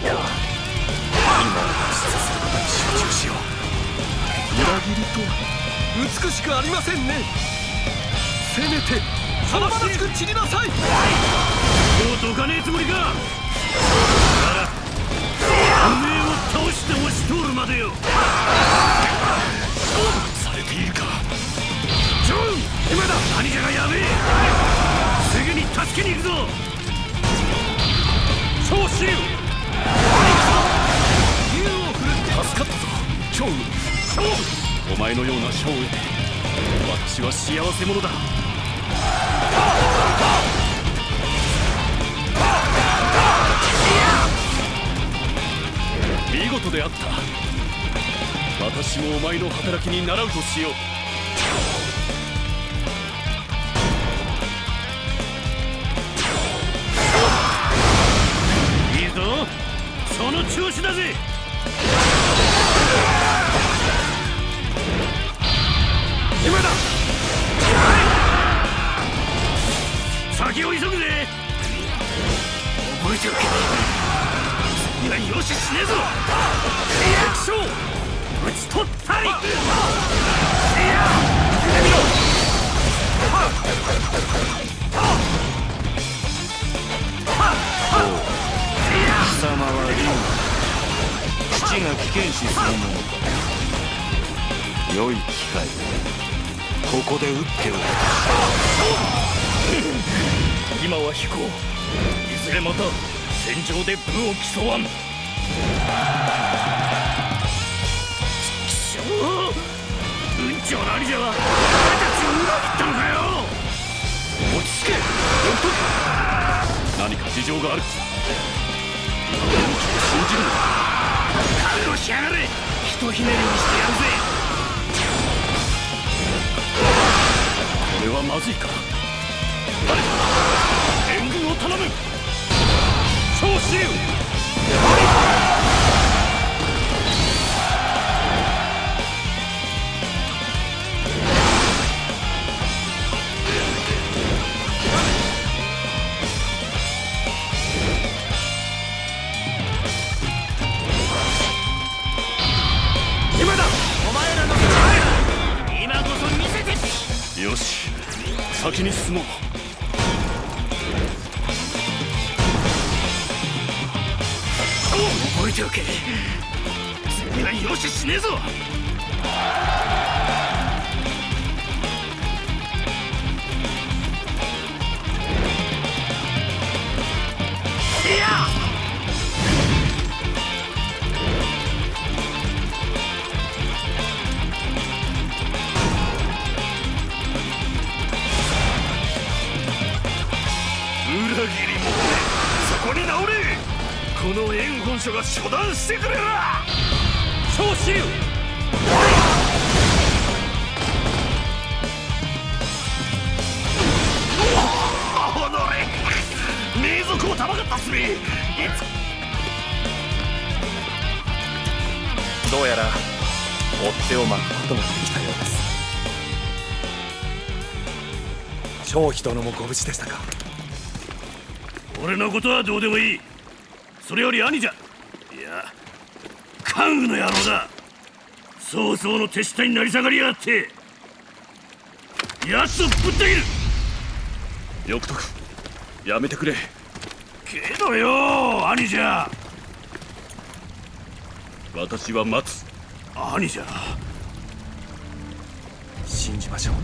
今は。出することに集中しよう裏切りとは。美しくありませんね。せめてそのまましく散りなさい。もうどかねえつもりか。ならおめえを倒して押し通るまでよ。勝負されているか。ジョン今だ。兄者がやべえ。すぐに助けに行くぞ。超支助かったぞ。超勝負。お前のような将へ私は幸せ者だ。見事であった。私もお前の働きに習うとしよう。いいぞ。その調子だぜ。今だ。先を急ぐぜ。覚えておけ。にはよししねえぞ。敵将討ち取ったり。いや見ろ。貴様は竜父が危険視するもの良い機会ここで撃っておく。今は飛行。いずれまた戦場で武を競わん。貴様文長の兄者は俺たちを裏切ったのかよ。落ち着け。読と何か事情がある。今の勇気を信じるのか覚悟しやがれ。ひとひねりにしてやるぜ。れはまずいか。援軍を頼む。超支流先に進もう。覚えておけ。次は容赦しねえぞ。の援本書が処断してくれら長州おのれ。名族をたまがったすべいつ。どうやら追っ手を巻くことができたようです。張飛殿もご無事でしたか。俺のことはどうでもいいそれより兄じゃ。いや関羽の野郎だ。早々の手下になり下がりやがって。奴をぶった切る。翌徳やめてくれ。けどよ兄じゃ。私は待つ。兄じゃ。信じましょう。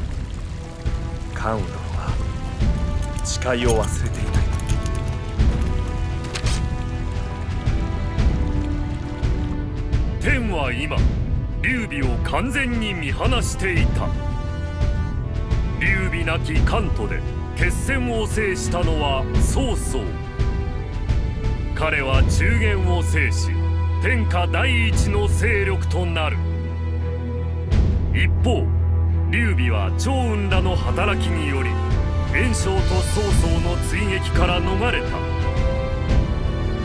関羽殿は誓いを忘れていない天は今劉備を完全に見放していた。劉備なき関東で決戦を制したのは曹操。彼は中原を制し天下第一の勢力となる。一方劉備は趙雲らの働きにより袁紹と曹操の追撃から逃れた。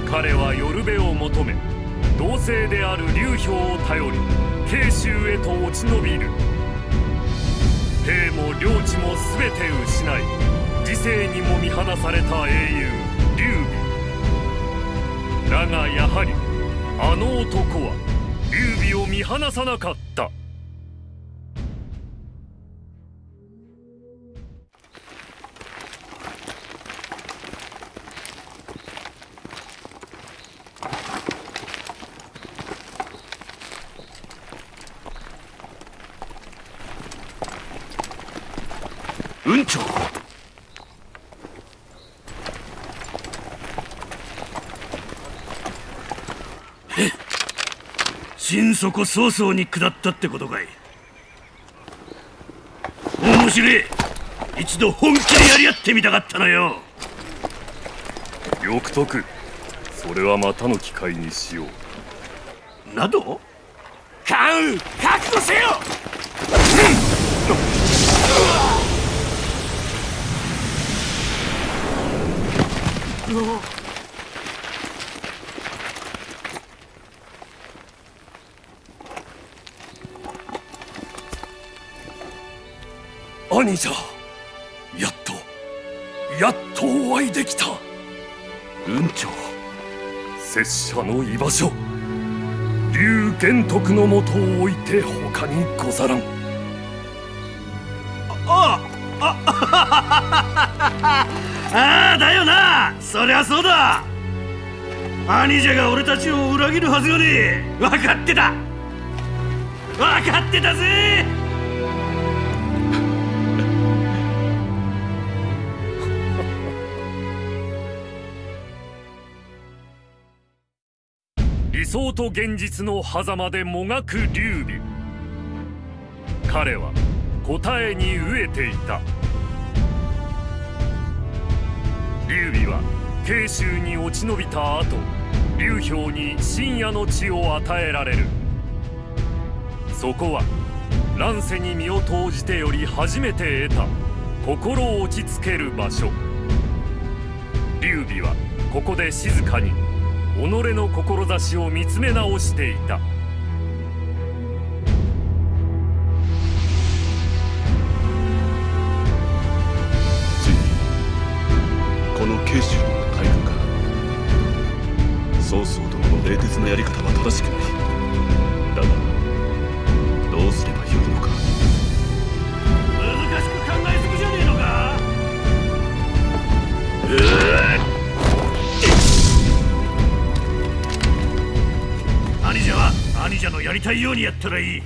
彼は寄る辺を求め同姓である劉氷を頼り慶州へと落ち延びる。兵も領地も全て失い時世にも見放された英雄劉備。だがやはりあの男は劉備を見放さなかった。底早々に下ったってことかい。面白い。一度本気でやり合ってみたかったのよ。欲得。それはまたの機会にしよう。など？関羽覚悟せよ兄者やっとやっとお会いできた。雲長。拙者の居場所龍玄徳のもとを置いて他にござらん。ああだよなそりゃそうだ兄者が俺たちを裏切るはずがねえ分かってた分かってたぜ想と現実の狭間でもがく劉備彼は答えに飢えていた。劉備は慶州に落ち延びた後劉氷に深夜の地を与えられる。そこは乱世に身を投じてより初めて得た心落ち着ける場所。劉備はここで静かに己の志を見つめ直していた。ついにこの慶州にも大軍か曹操殿の冷徹なやり方は正しくない。だがどうすればよいのか。難しく考えすぎじゃねえのか？兄兄者のやりたいようにやったらいい。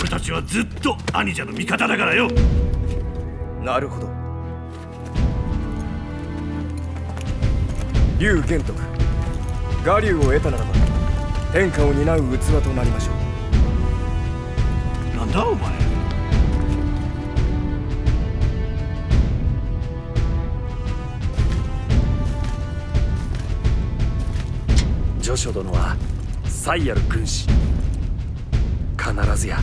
俺たちはずっと兄者の味方だからよ。なるほど。龍玄徳我流を得たならば天下を担う器となりましょう。なんだお前。徐書殿は才ある軍師。必ずや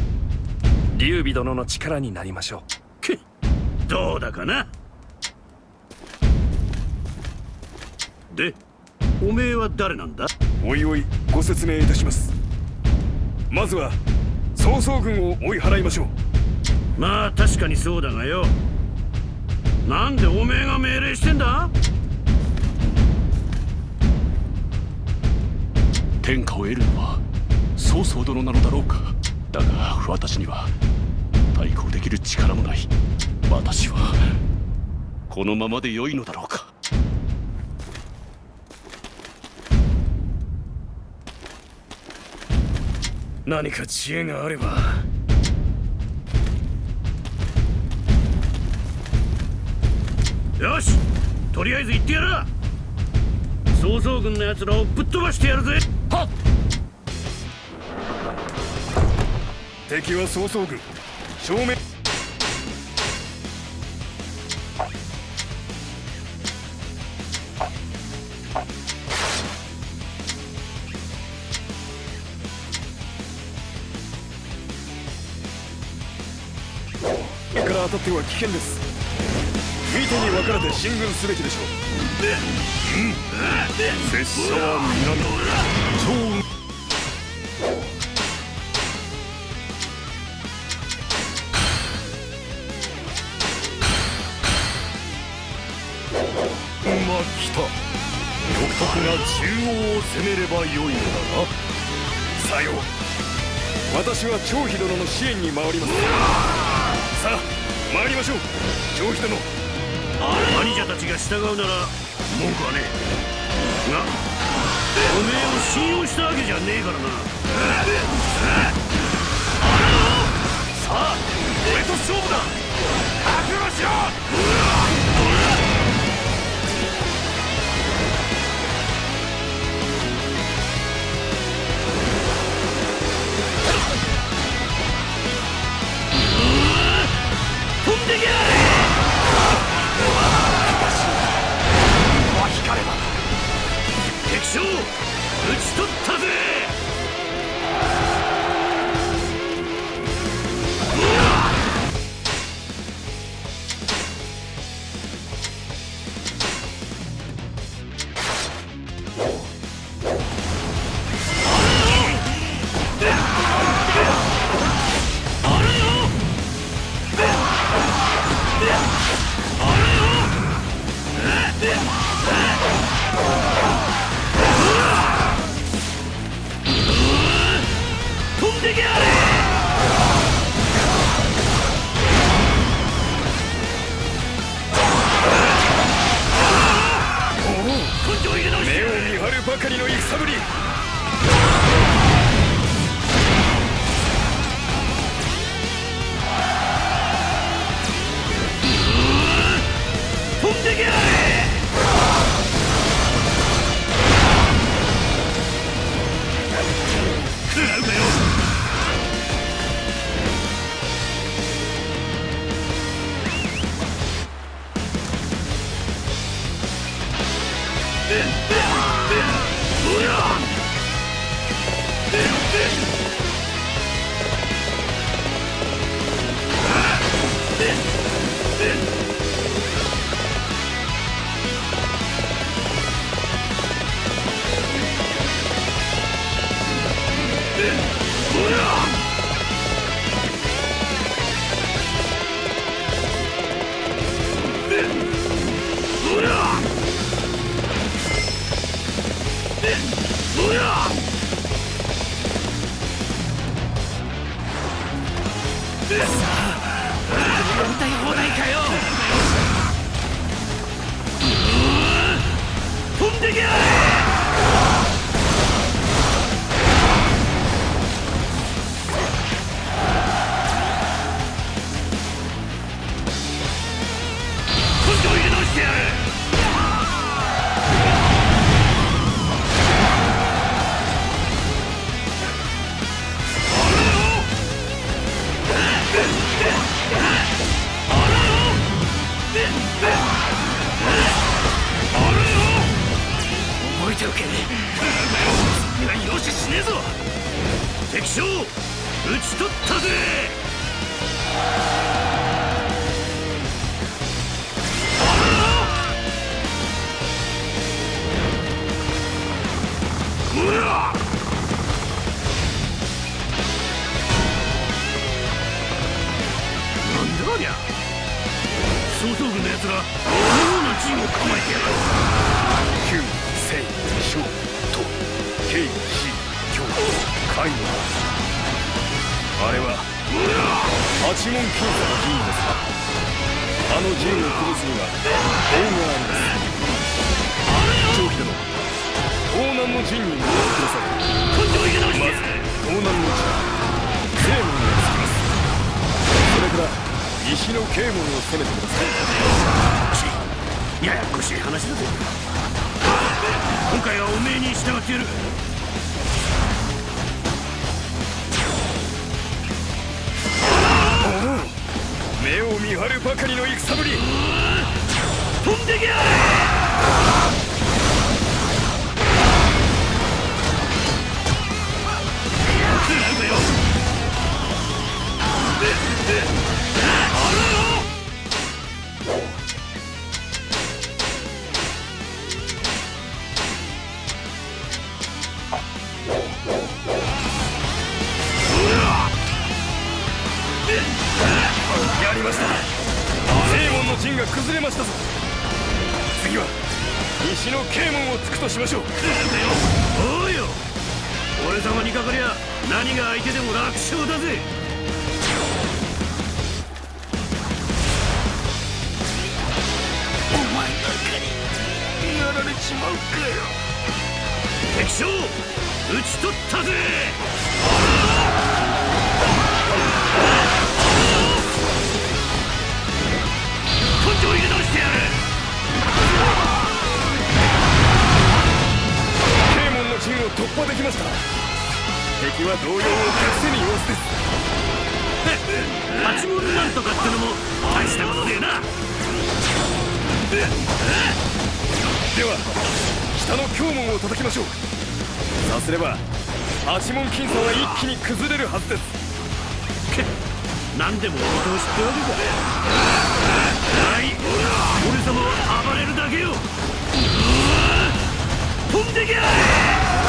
劉備殿の力になりましょけどうだかな？でおめえは誰なんだ？おいおいご説明いたします。まずは曹操軍を追い払いましょう。まあ確かにそうだがよ。なんでおめえが命令してんだ？天下を得るのは曹操殿なのだろうか。だが私には対抗できる力もない。私はこのままで良いのだろうか。何か知恵があれば。よしとりあえず行ってやら曹操軍の奴らをぶっ飛ばしてやるぜ。敵は曹操軍。正面。から当たっては危険です。見てに分からて進軍すべきでしょう。拙者は南超馬来た。欲得が中央を攻めればよいのだな。さよう。私は張飛殿の支援に回ります。さあ参りましょう。張飛殿。兄者たちが従うなら文句はねえ。がおめえを信用したわけじゃねえからな。さあ俺と勝負だ。覚悟しろ。かりの戦ぶり。敵将討ち取ったぜ西の慶門を攻めてください。ややこしい話だぜ。今回はおめえに従ってやる。目を見張るばかりの戦ぶり。ましたぞ。次は西の啓門を突くとしましょう。おうよ。俺様にかかりゃ何が相手でも楽勝だぜ。お前なんかにやられちまうかよ。敵将討ち取ったぜ。を突破できました敵は動揺を隠せぬ様子です。八門なんとかってのも大したことねえな。では北の京門を叩きましょう。さすれば八門金鎖は一気に崩れるはずです。け何でもお見通しってわけかはい。俺様は暴れるだけよ。飛んでけ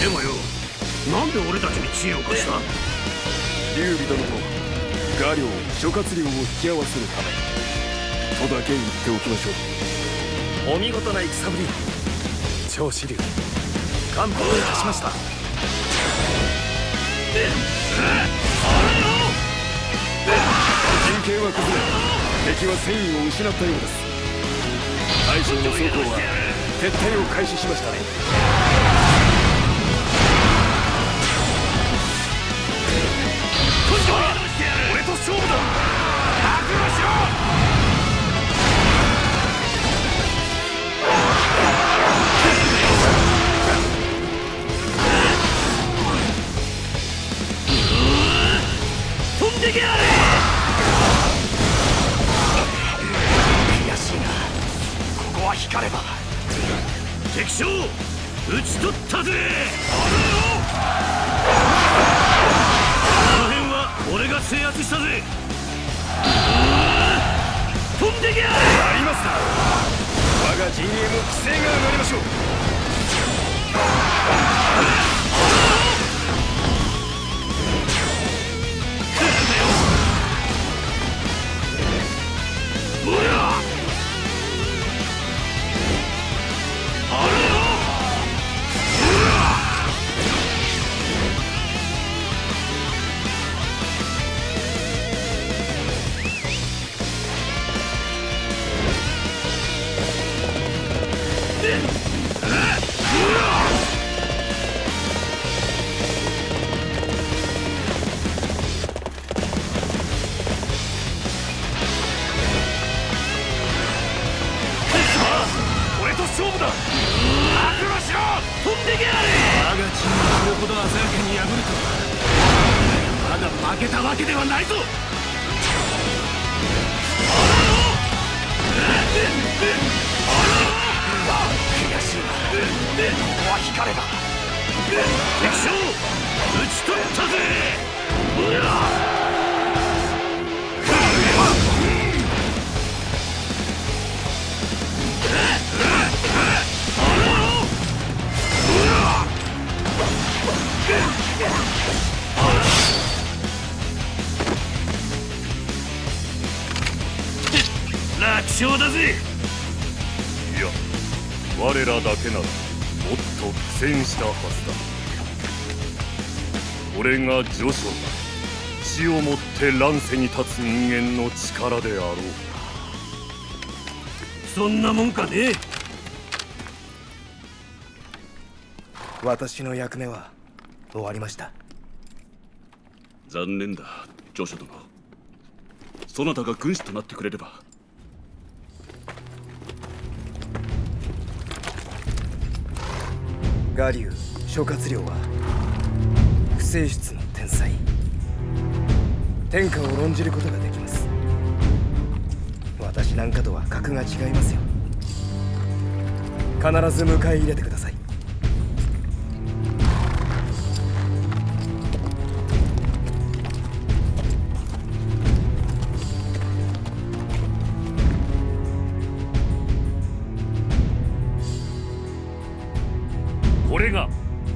でもよ。なんで俺たちに知恵を貸した？劉備殿と画領諸葛亮を引き合わせるため。とだけ言っておきましょう。お見事な戦ぶり。長子竜完封いたしました。陣形は崩れ敵は戦意を失ったようです。大将の曹操は撤退を開始しましたねここは光れば敵将討ち取ったぜ。この辺は俺が制圧したぜ。飛んでけ。やれありますな我が陣営も規制が上がりましょう。乱世に立つ人間の力であろう。そんなもんかね。私の役目は終わりました。残念だジョシュ殿そなたが軍師となってくれれば。我流諸葛亮は不正室の天下を論じることができます。私なんかとは格が違いますよ。必ず迎え入れてください。これが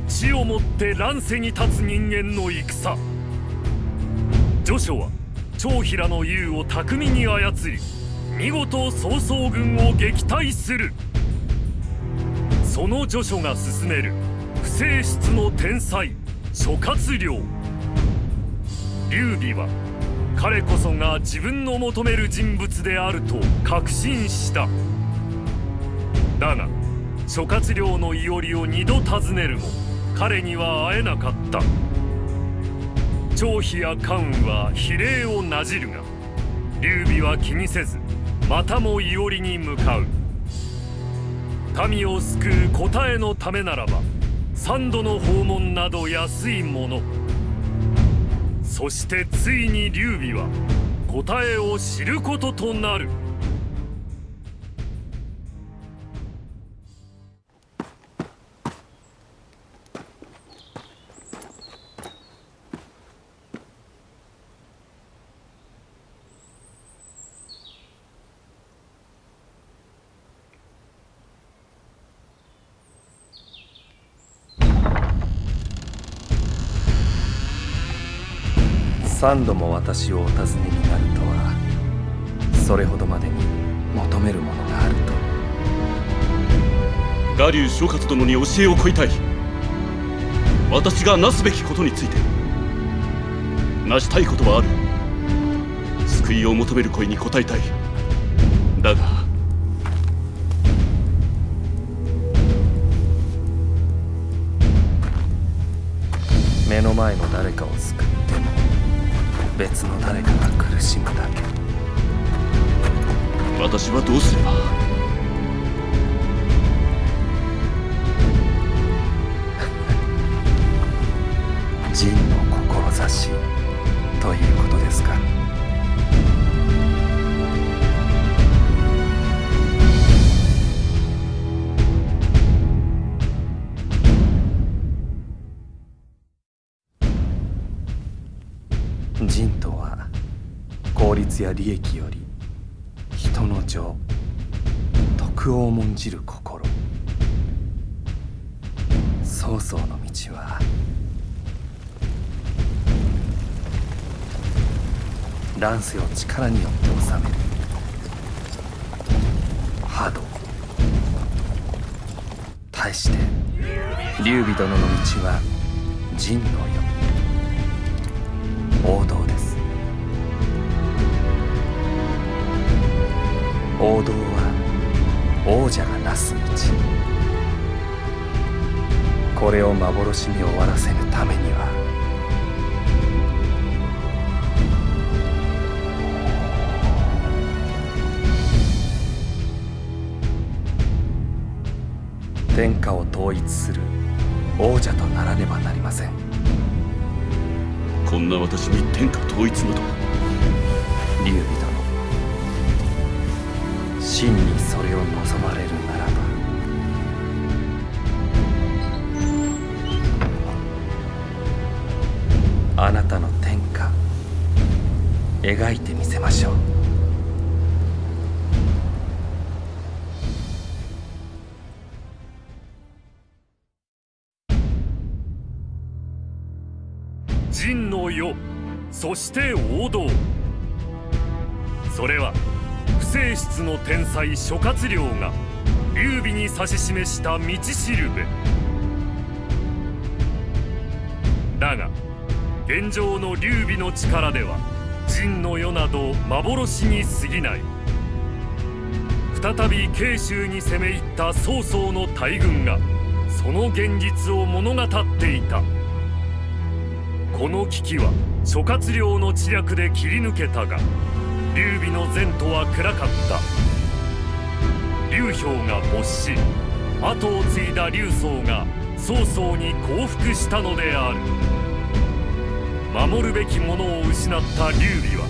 死をもって乱世に立つ人間の戦。序書は長平の竜を巧みに操り見事曹操軍を撃退する。その序書が進める不正室の天才諸葛亮。劉備は彼こそが自分の求める人物であると確信した。だが諸葛亮のいおりを二度訪ねるも彼には会えなかった。張飛や関羽は比例をなじるが劉備は気にせずまたも伊織に向かう。民を救う答えのためならば三度の訪問など安いもの。そしてついに劉備は答えを知ることとなる。三度も私をお尋ねになるとはそれほどまでに求めるものがあると。我流諸葛殿に教えを請いたい。私がなすべきことについて成したいことはある。救いを求める声に応えたい。だが目の前の誰かを救っても別の誰かが苦しむだけ。私はどうすれば。利益より人の情徳を重んじる心。曹操の道は乱世を力によって治める。波動。対して劉備殿の道は仁の世王道王道は王者がなす道。これを幻に終わらせるためには。天下を統一する王者とならねばなりません。こんな私に天下統一など劉備殿真にそれを望まれるならば。あなたの天下描いてみせましょう。仁の世そして王道。それは不正室の天才諸葛亮が劉備に指し示した道しるべ。だが現状の劉備の力では仁の世など幻に過ぎない。再び慶州に攻め入った曹操の大軍がその現実を物語っていた。この危機は諸葛亮の知略で切り抜けたが劉備の前途は暗かった。劉氷が没し後を継いだ劉宗が曹操に降伏したのである。守るべきものを失った劉備は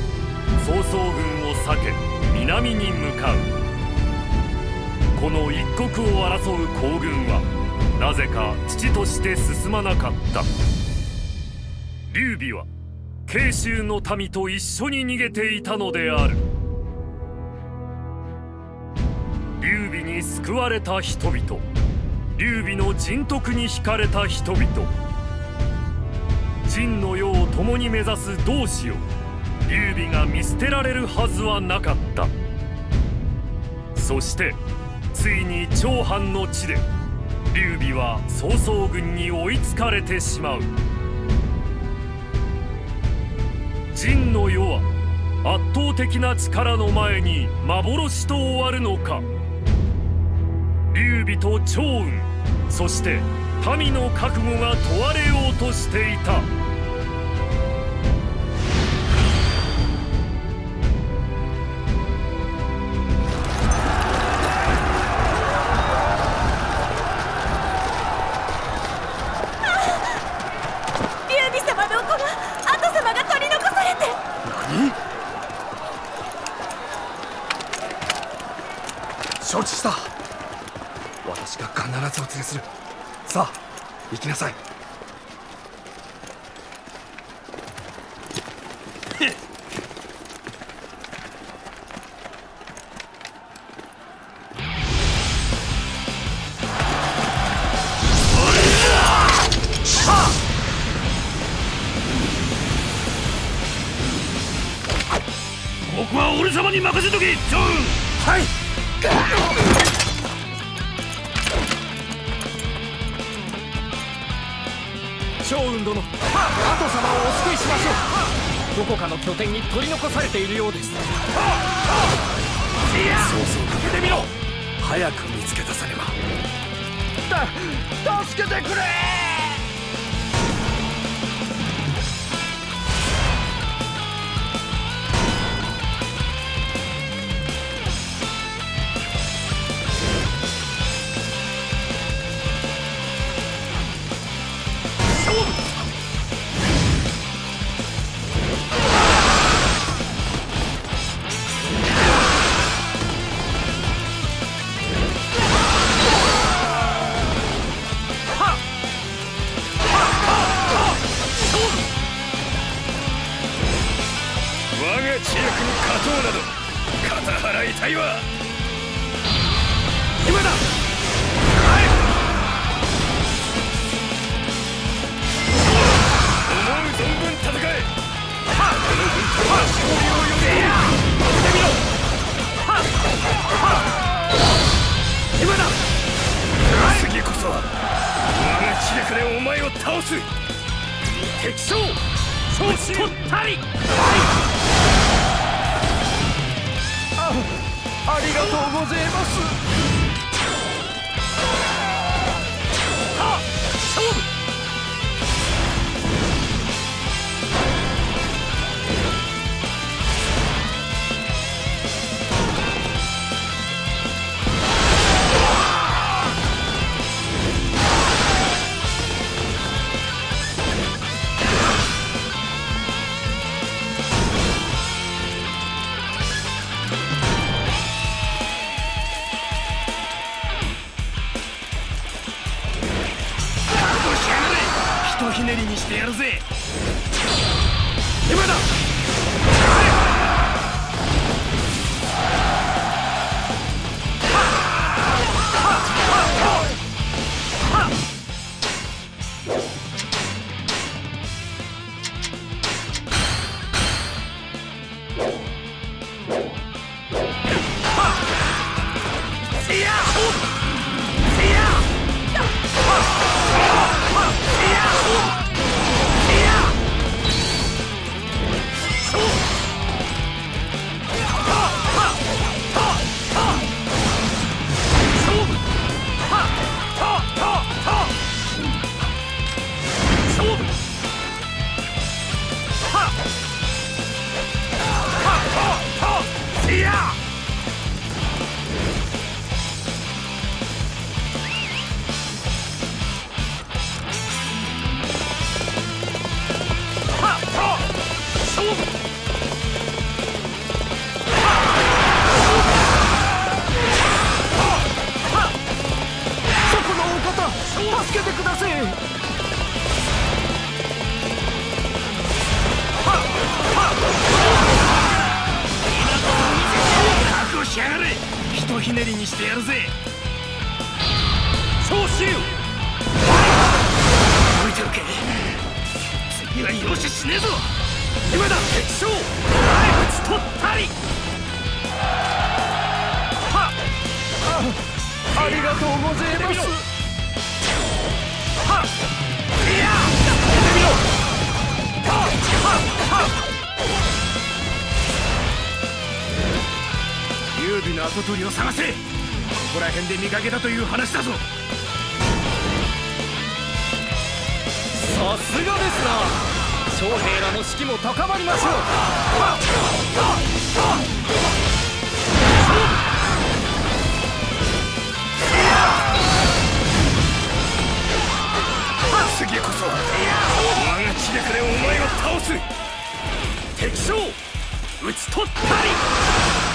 曹操軍を避け南に向かう。この一国を争う行軍はなぜか父として進まなかった。劉備は慶州の民と一緒に逃げていたのである。劉備に救われた人々。劉備の人徳に惹かれた人々。秦の世を共に目指す同志を劉備が見捨てられるはずはなかった。そしてついに長藩の地で劉備は曹操軍に追いつかれてしまう。真の世は圧倒的な力の前に幻と終わるのか。劉備と趙雲そして民の覚悟が問われようとしていた。承知した。私が必ずお連れする。さあ行きなさい。拠点に取り残されているようです。そうそうかけてみろ。早く見つけ出さねば。助けてくれ勝。討ち取ったり。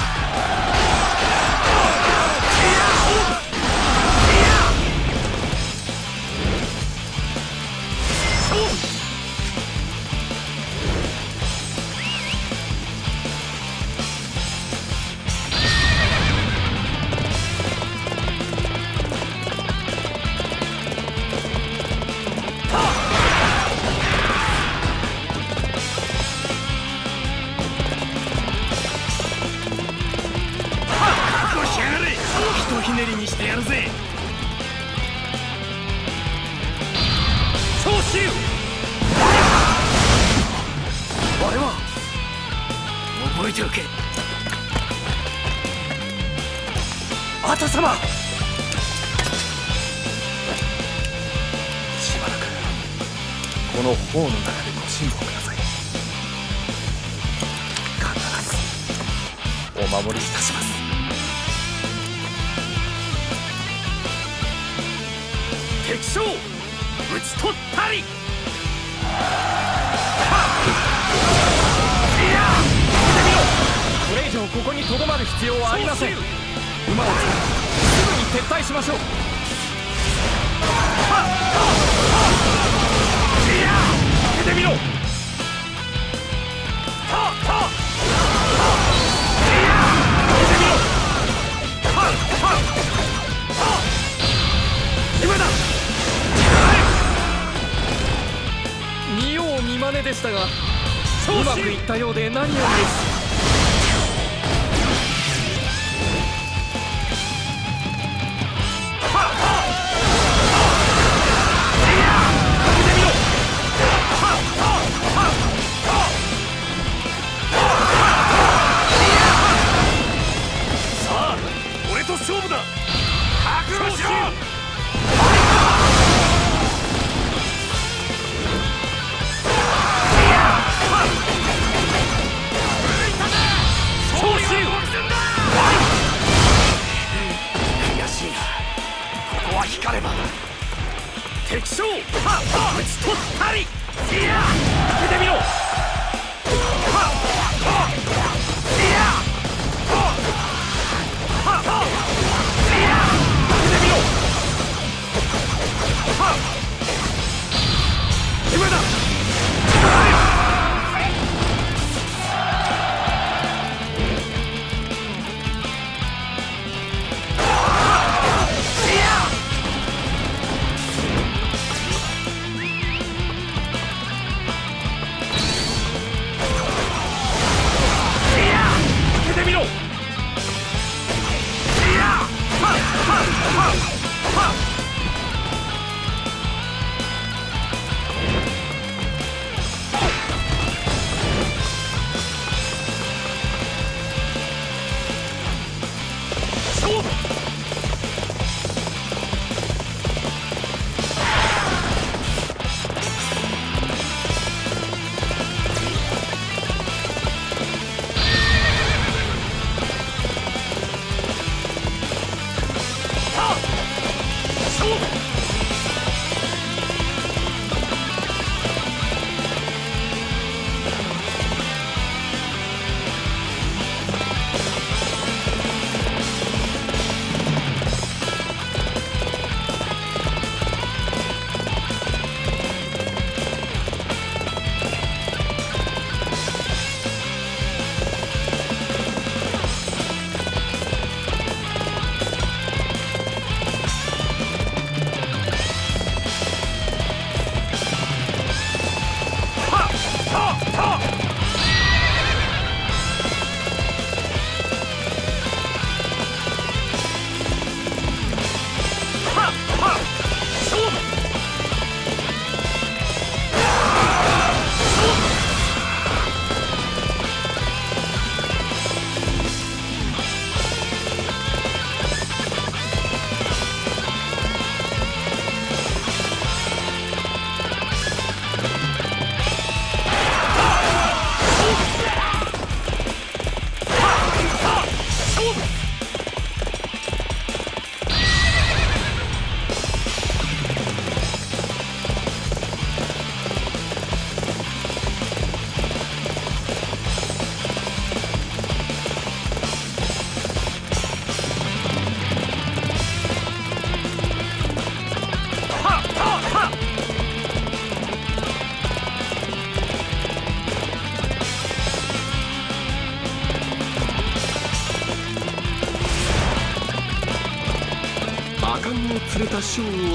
でしたがうまくいったようで何よりです。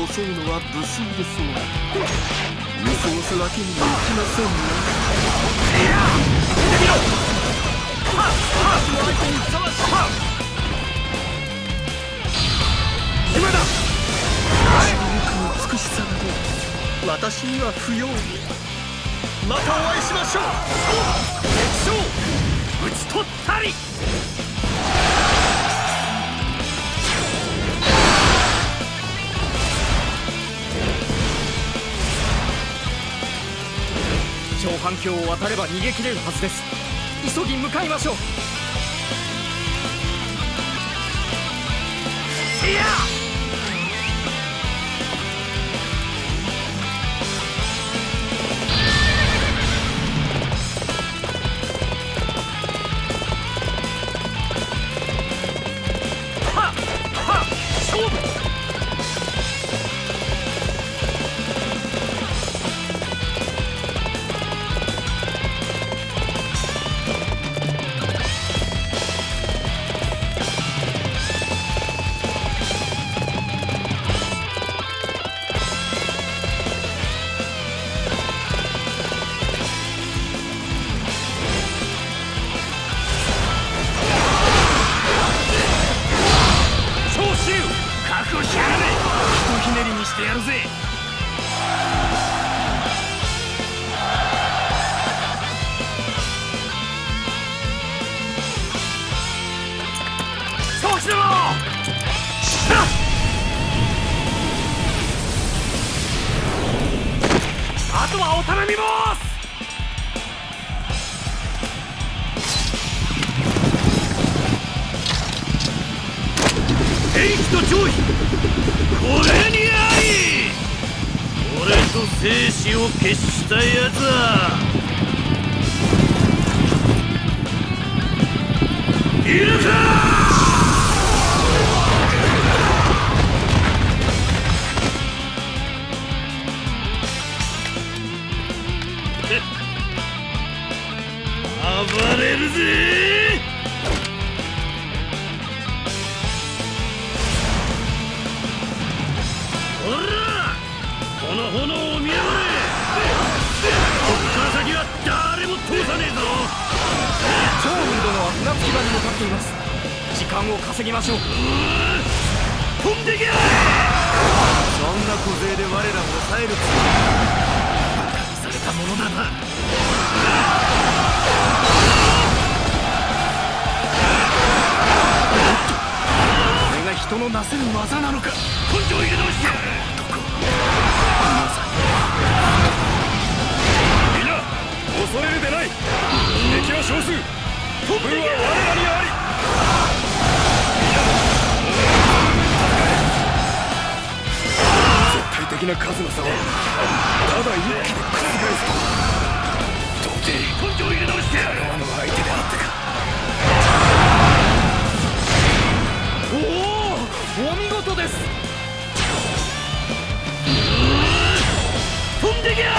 を襲うのは無粋です。が見過ごすわけにもいきませんね今だ美しさなど私には不要またお会いしましょう討ち取ったり反橋を渡れば逃げ切れるはずです。急ぎ向かいましょう。える。つされたものだな。これが人のなせる技なのか。根性入れ直してやる。みんな恐れるでない。敵は少数。飛んでけ。やがれ軍は我らにあり絶対的な数の差をた。だ一気に覆すと到底根性入れ直してやる。あの相手であったかおおお見事です飛んでけや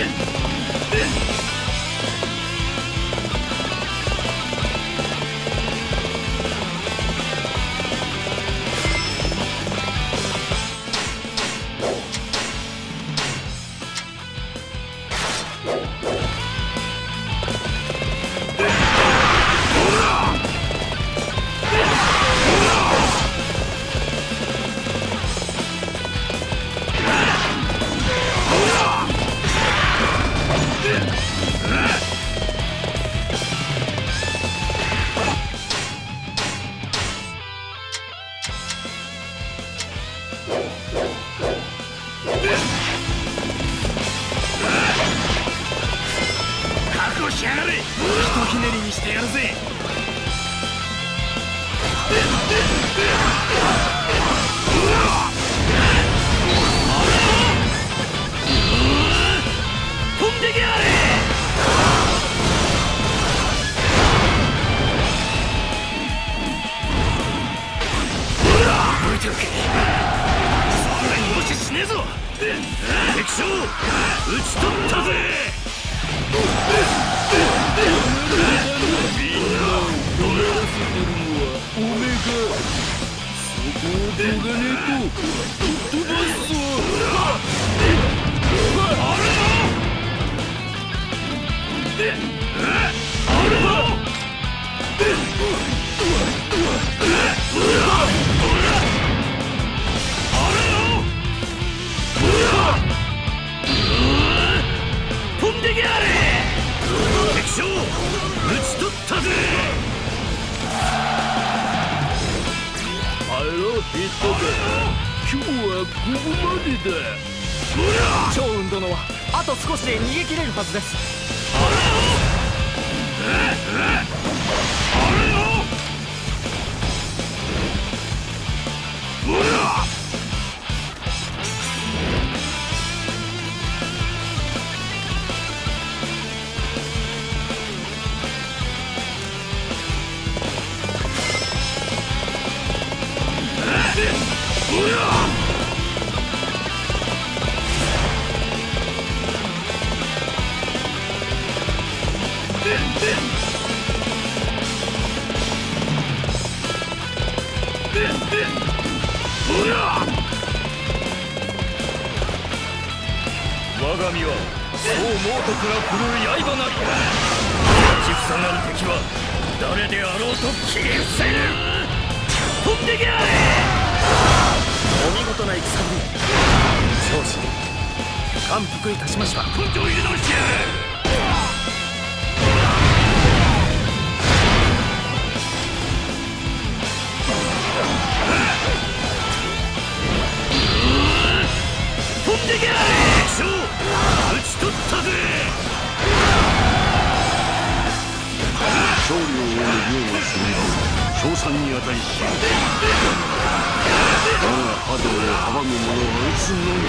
Legend! 少しで逃げ切れるはずです。飛んでけや敵将討ち取ったぜ勝利を追う量はすみ称賛に値し我が波動を阻む者は撃つのみ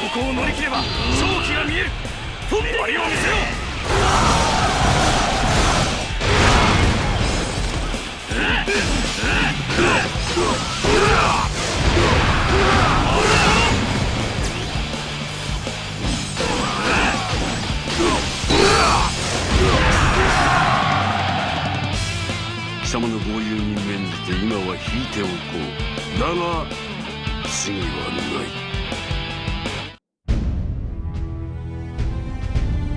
ここを乗り切れば勝機が見える。飛んでけを見せろ貴様の豪遊に免じて今は引いておこう。だが次はない。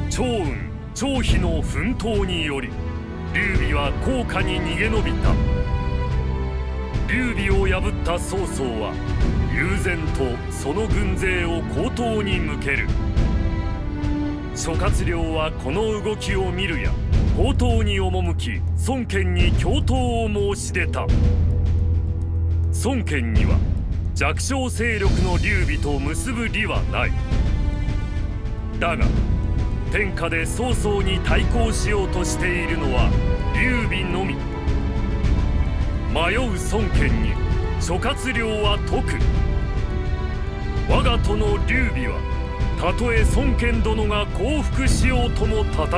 趙雲張飛の奮闘により劉備は高架に逃げ延びた。劉備を破った曹操は悠然とその軍勢を江東に向ける。諸葛亮はこの動きを見るや江東に赴き孫権に共闘を申し出た。孫権には弱小勢力の劉備と結ぶ利はない。だが天下で曹操に対抗しようとしているのは劉備のみ。迷う孫権に諸葛亮は説く。我が殿劉備はたとえ孫権殿が降伏しようとも戦う。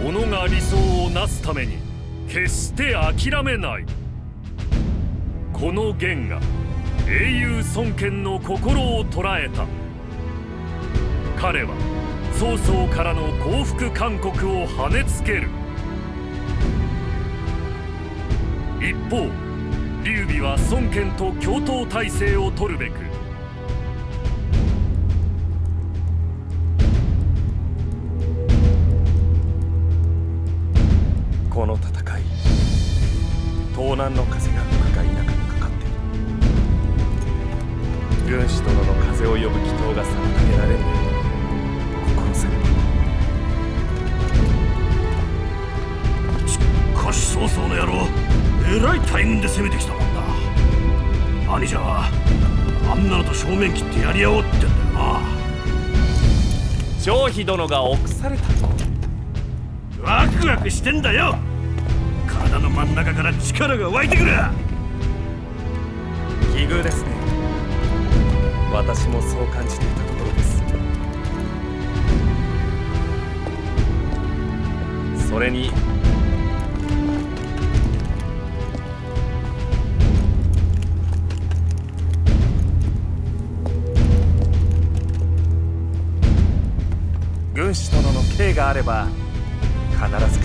己が理想をなすために決して諦めない。この言が英雄孫権の心を捉えた。彼は曹操からの降伏勧告を跳ねつける。一方劉備は孫権と共闘体制を取るべく南の風が吹くか否かにかかっている軍師殿の風を呼ぶ祈祷が妨げられる心せねばしかし曹操の野郎えらい大軍で攻めてきたもんだ。兄者はあんなのと正面切ってやり合おうってんだよな。張飛殿が臆されたと。ワクワクしてんだよ真ん中から力が湧いてくる。奇遇ですね。私もそう感じていたところです。それに軍師殿の刑があれば必ず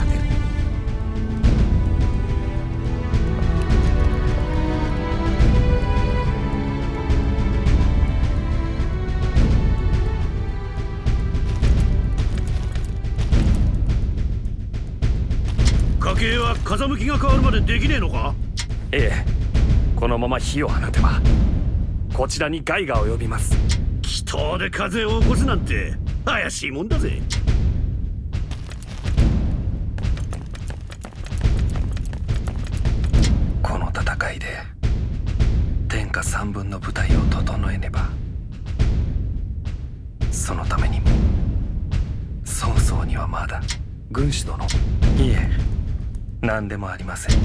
風向きが変わるまでできねえのか？ええ。このまま火を放てばこちらに害が及びます。祈祷で風を起こすなんて怪しいもんだぜ。この戦いで天下三分の部隊を整えねばそのためにも曹操にはまだ軍師殿。いえ何でもありません。